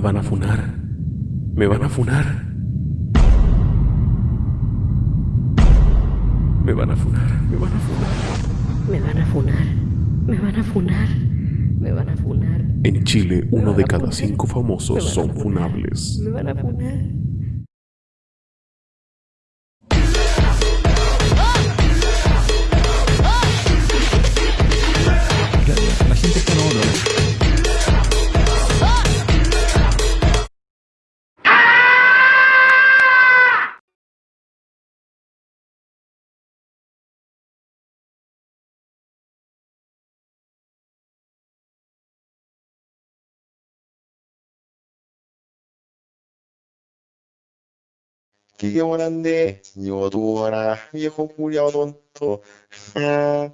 van a funar. Me van a funar. Me van a funar. Me van a funar. Me van a funar. Me van a funar. Me van a funar. En Chile, Me uno de cada cinco Me famosos son funables. Me van a funar. 기계원한데 요도라 viejo culiao tonto. Ah,